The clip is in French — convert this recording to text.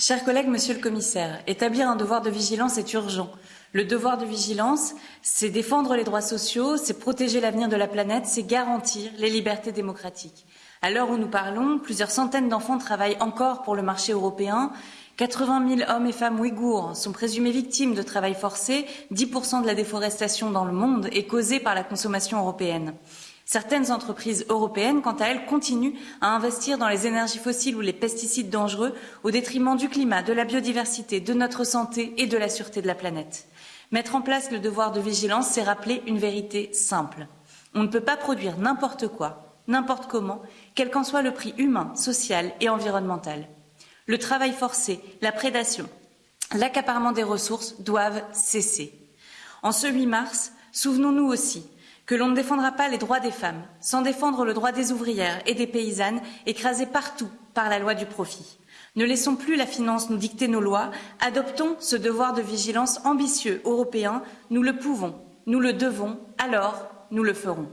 Chers collègues, monsieur le commissaire, établir un devoir de vigilance est urgent. Le devoir de vigilance, c'est défendre les droits sociaux, c'est protéger l'avenir de la planète, c'est garantir les libertés démocratiques. À l'heure où nous parlons, plusieurs centaines d'enfants travaillent encore pour le marché européen. 80 000 hommes et femmes ouïghours sont présumés victimes de travail forcé. 10% de la déforestation dans le monde est causée par la consommation européenne. Certaines entreprises européennes, quant à elles, continuent à investir dans les énergies fossiles ou les pesticides dangereux au détriment du climat, de la biodiversité, de notre santé et de la sûreté de la planète. Mettre en place le devoir de vigilance, c'est rappeler une vérité simple. On ne peut pas produire n'importe quoi, n'importe comment, quel qu'en soit le prix humain, social et environnemental. Le travail forcé, la prédation, l'accaparement des ressources doivent cesser. En ce 8 mars, souvenons-nous aussi que l'on ne défendra pas les droits des femmes sans défendre le droit des ouvrières et des paysannes écrasées partout par la loi du profit. Ne laissons plus la finance nous dicter nos lois, adoptons ce devoir de vigilance ambitieux européen, nous le pouvons, nous le devons, alors nous le ferons.